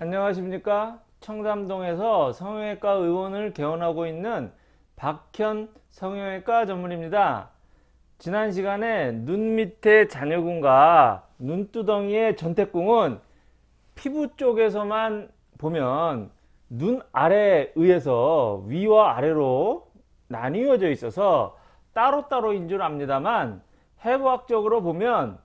안녕하십니까? 청담동에서 성형외과 의원을 개원하고 있는 박현 성형외과 전문입니다. 지난 시간에 눈 밑에 잔여군과 눈두덩이의 전태궁은 피부 쪽에서만 보면 눈 아래에 의해서 위와 아래로 나뉘어져 있어서 따로따로인 줄 압니다만 해부학적으로 보면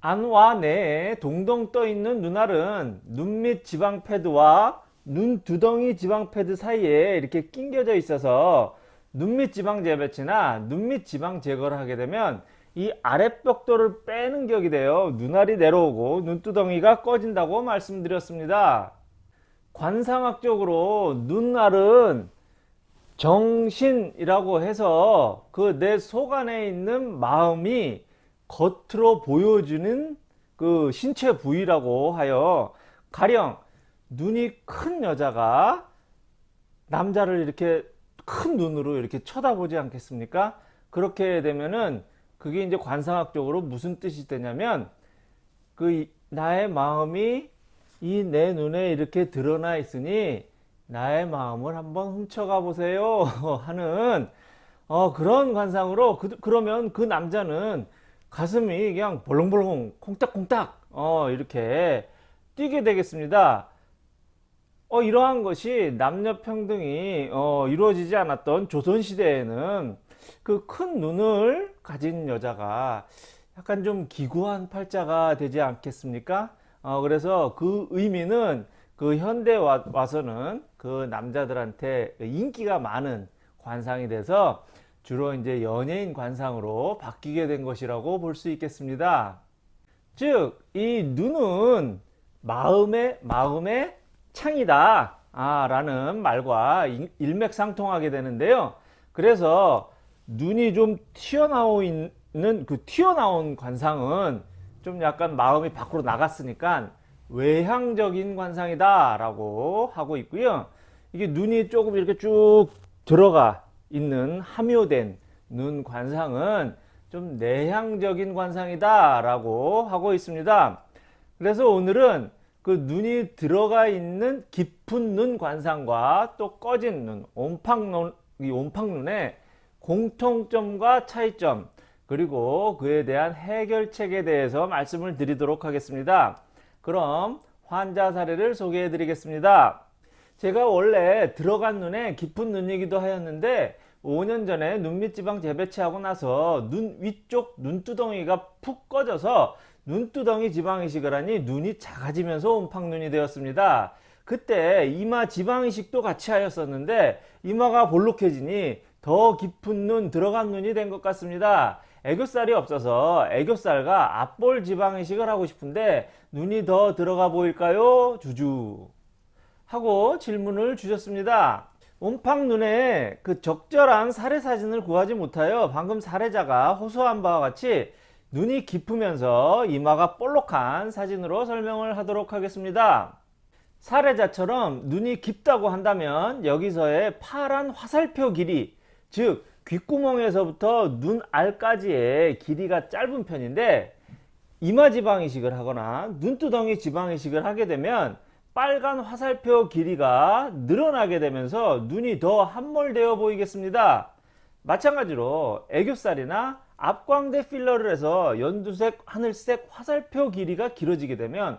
안와 내에 동동 떠 있는 눈알은 눈 밑 지방 패드와 눈 두덩이 지방 패드 사이에 이렇게 낑겨져 있어서 눈 밑 지방 재배치나 눈 밑 지방 제거를 하게 되면 이 아랫벽돌을 빼는 격이 되어 눈알이 내려오고 눈두덩이가 꺼진다고 말씀드렸습니다. 관상학적으로 눈알은 정신이라고 해서 그 내 속 안에 있는 마음이 겉으로 보여주는 그 신체 부위라고 하여 가령 눈이 큰 여자가 남자를 이렇게 큰 눈으로 이렇게 쳐다보지 않겠습니까? 그렇게 되면은 그게 이제 관상학적으로 무슨 뜻이 되냐면 그 나의 마음이 이 내 눈에 이렇게 드러나 있으니 나의 마음을 한번 훔쳐가 보세요 하는 어, 그런 관상으로 그, 그러면 그 남자는 가슴이 그냥 벌렁벌렁 콩닥콩닥 어, 이렇게 뛰게 되겠습니다. 어, 이러한 것이 남녀평등이 어, 이루어지지 않았던 조선시대에는 그 큰 눈을 가진 여자가 약간 좀 기구한 팔자가 되지 않겠습니까? 어, 그래서 그 의미는 그 현대 와, 와서는 그 남자들한테 인기가 많은 관상이 돼서 주로 이제 연예인 관상으로 바뀌게 된 것이라고 볼 수 있겠습니다. 즉, 이 눈은 마음의, 마음의 창이다. 아, 라는 말과 일맥상통하게 되는데요. 그래서 눈이 좀 튀어나오는 그 튀어나온 관상은 좀 약간 마음이 밖으로 나갔으니까 외향적인 관상이다 라고 하고 있고요. 이게 눈이 조금 이렇게 쭉 들어가 있는 함유된 눈 관상은 좀 내향적인 관상이다 라고 하고 있습니다. 그래서 오늘은 그 눈이 들어가 있는 깊은 눈 관상과 또 꺼진 눈 옴팡눈 이 옴팡눈의 공통점과 차이점 그리고 그에 대한 해결책에 대해서 말씀을 드리도록 하겠습니다. 그럼 환자 사례를 소개해 드리겠습니다 제가 원래 들어간 눈에 깊은 눈이기도 하였는데 5년 전에 눈밑지방 재배치하고 나서 눈 위쪽 눈두덩이가 푹 꺼져서 눈두덩이 지방이식을 하니 눈이 작아지면서 옴팡눈이 되었습니다. 그때 이마 지방이식도 같이 하였었는데 이마가 볼록해지니 더 깊은 눈 들어간 눈이 된 것 같습니다. 애교살이 없어서 애교살과 앞볼 지방이식을 하고 싶은데 눈이 더 들어가 보일까요? 주주 하고 질문을 주셨습니다. 옴팡 눈에 그 적절한 사례 사진을 구하지 못하여 방금 사례자가 호소한 바와 같이 눈이 깊으면서 이마가 볼록한 사진으로 설명을 하도록 하겠습니다. 사례자처럼 눈이 깊다고 한다면 여기서의 파란 화살표 길이 즉 귓구멍에서부터 눈알까지의 길이가 짧은 편인데 이마 지방 이식을 하거나 눈두덩이 지방 이식을 하게 되면 빨간 화살표 길이가 늘어나게 되면서 눈이 더 함몰되어 보이겠습니다. 마찬가지로 애교살이나 앞광대 필러를 해서 연두색, 하늘색 화살표 길이가 길어지게 되면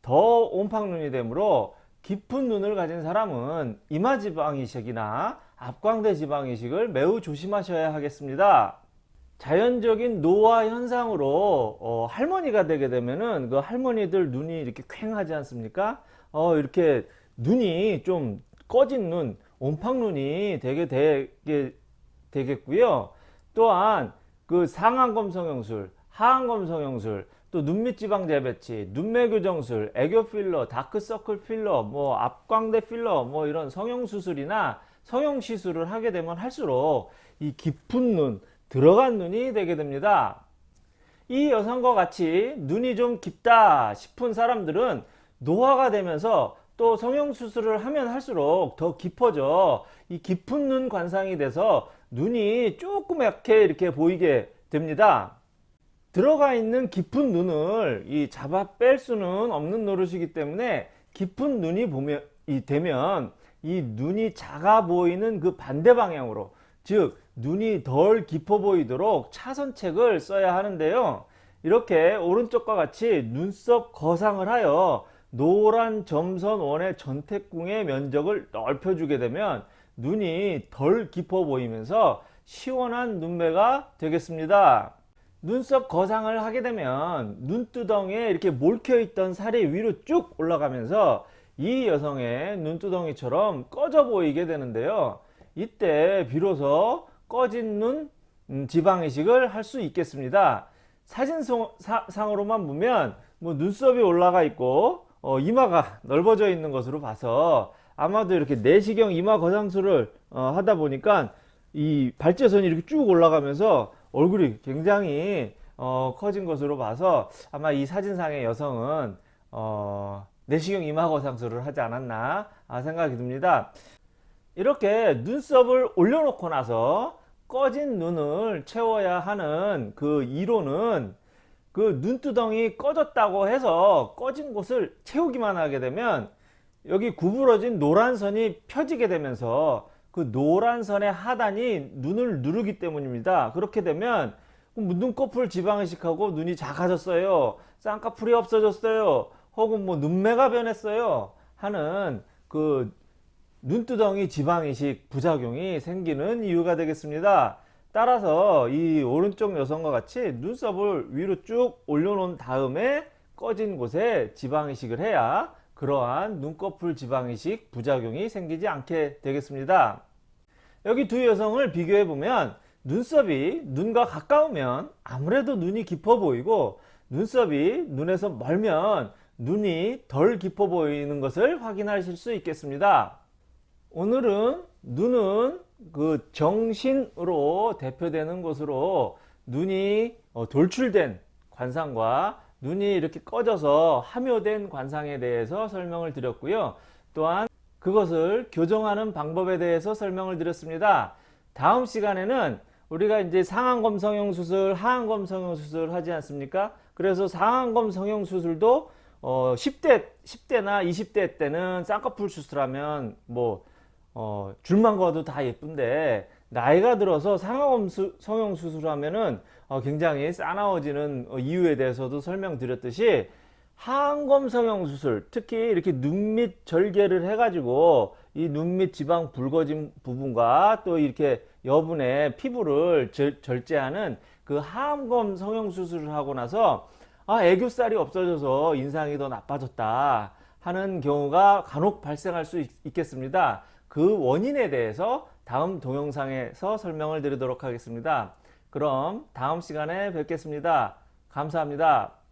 더 옴팡눈이 되므로 깊은 눈을 가진 사람은 이마지방이식이나 앞광대 지방이식을 매우 조심하셔야 하겠습니다. 자연적인 노화 현상으로 어, 할머니가 되게 되면은 그 할머니들 눈이 이렇게 퀭하지 않습니까? 어, 이렇게 눈이 좀 꺼진 눈, 옴팡 눈이 되게 되게 되겠고요. 또한 그 상안검 성형술, 하안검 성형술, 또 눈밑 지방 재배치, 눈매 교정술, 애교 필러, 다크서클 필러, 뭐 앞광대 필러, 뭐 이런 성형 수술이나 성형 시술을 하게 되면 할수록 이 깊은 눈, 들어간 눈이 되게 됩니다. 이 여성과 같이 눈이 좀 깊다 싶은 사람들은 노화가 되면서 또 성형수술을 하면 할수록 더 깊어져 이 깊은 눈 관상이 돼서 눈이 조그맣게 이렇게 보이게 됩니다 들어가 있는 깊은 눈을 이 잡아 뺄 수는 없는 노릇이기 때문에 깊은 눈이 보면 이 되면 이 눈이 작아 보이는 그 반대 방향으로 즉 눈이 덜 깊어 보이도록 차선책을 써야 하는데요. 이렇게 오른쪽과 같이 눈썹 거상을 하여 노란 점선 원의 전태궁의 면적을 넓혀주게 되면 눈이 덜 깊어 보이면서 시원한 눈매가 되겠습니다. 눈썹 거상을 하게 되면 눈두덩이에 이렇게 몰켜 있던 살이 위로 쭉 올라가면서 이 여성의 눈두덩이처럼 꺼져 보이게 되는데요. 이때 비로소 꺼진 눈 음, 지방이식을 할 수 있겠습니다. 사진상으로만 보면 뭐 눈썹이 올라가 있고 어, 이마가 넓어져 있는 것으로 봐서 아마도 이렇게 내시경 이마 거상술을 어, 하다 보니까 이 발제선이 이렇게 쭉 올라가면서 얼굴이 굉장히 어, 커진 것으로 봐서 아마 이 사진상의 여성은 어, 내시경 이마 거상술을 하지 않았나 아, 생각이 듭니다. 이렇게 눈썹을 올려놓고 나서 꺼진 눈을 채워야 하는 그 이론은 그 눈두덩이 꺼졌다고 해서 꺼진 곳을 채우기만 하게 되면 여기 구부러진 노란 선이 펴지게 되면서 그 노란 선의 하단이 눈을 누르기 때문입니다. 그렇게 되면 눈꺼풀 지방이식하고 눈이 작아졌어요. 쌍꺼풀이 없어졌어요. 혹은 뭐 눈매가 변했어요. 하는 그 눈두덩이 지방이식 부작용이 생기는 이유가 되겠습니다. 따라서 이 오른쪽 여성과 같이 눈썹을 위로 쭉 올려놓은 다음에 꺼진 곳에 지방이식을 해야 그러한 눈꺼풀 지방이식 부작용이 생기지 않게 되겠습니다. 여기 두 여성을 비교해 보면 눈썹이 눈과 가까우면 아무래도 눈이 깊어 보이고 눈썹이 눈에서 멀면 눈이 덜 깊어 보이는 것을 확인하실 수 있겠습니다. 오늘은 눈은 그 정신으로 대표되는 것으로 눈이 어, 돌출된 관상과 눈이 이렇게 꺼져서 함유된 관상에 대해서 설명을 드렸고요. 또한 그것을 교정하는 방법에 대해서 설명을 드렸습니다. 다음 시간에는 우리가 이제 상안검 성형 수술, 하안검 성형 수술 하지 않습니까? 그래서 상안검 성형 수술도 어 10대 10대나 20대 때는 쌍꺼풀 수술하면 뭐 어, 줄만 거도 다 예쁜데 나이가 들어서 상하검 성형 수술하면은 어, 굉장히 싸나워지는 어, 이유에 대해서도 설명드렸듯이 하안검 성형 수술 특히 이렇게 눈 밑 절개를 해가지고 이 눈 밑 지방 붉어진 부분과 또 이렇게 여분의 피부를 절, 절제하는 그 하안검 성형 수술을 하고 나서 아 애교살이 없어져서 인상이 더 나빠졌다 하는 경우가 간혹 발생할 수 있, 있겠습니다. 그 원인에 대해서 다음 동영상에서 설명을 드리도록 하겠습니다. 그럼 다음 시간에 뵙겠습니다. 감사합니다.